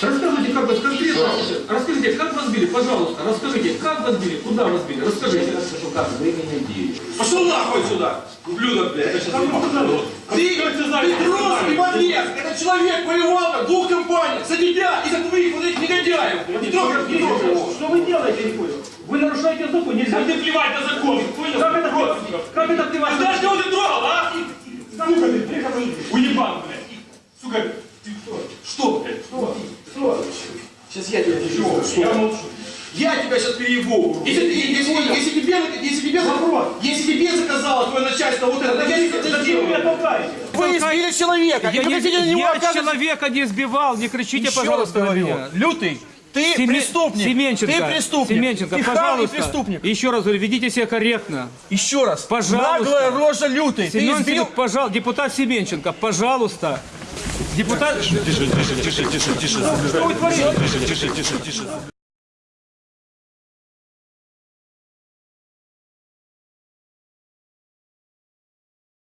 Расскажите, как вас конкретно, расскажите, как вас били, пожалуйста, расскажите, как вас били, куда вас били, расскажите. Скажу, как вы меня били. Пошел нахуй сюда, ублюдок, блядь. Сказали? Ты, Петровский подлец, этот человек воевал в двух компаниях, за тебя и за твоих вот этих негодяев. Не трогай, не трогай его. Что вы делаете, не понял? Вы нарушаете закон, нельзя. Как ты плевать на закон, понял? Как это, как это плевать? А знаешь, кого ты трогал, а? Сука, ты, приходи. Уебан, блядь. Сука, ты кто? Что, блядь? Что? Сейчас я тебя переебу. Я молчу. Я тебя сейчас переебу. Если, ты- если, если, тебе, если, тебе, Вопрос. если тебе заказало твое начальство вот это, я не это Зачем вы избили человека. Я, хотите на него я оказывать- человека не сбивал, не кричите, Еще пожалуйста, на меня. Лютый, ты Семен- преступник. Семенченко, Ты преступник. Семенченко, ты пожалуйста. преступник. Еще раз говорю, ведите себя корректно. Еще раз. Пожалуйста. Наглая рожа лютый. Ты Семенченко, избил... пожалуйста, депутат Семенченко, пожалуйста. Депутат... Тише, тише, тише, тише, тише. Тише, тише, тише, тише.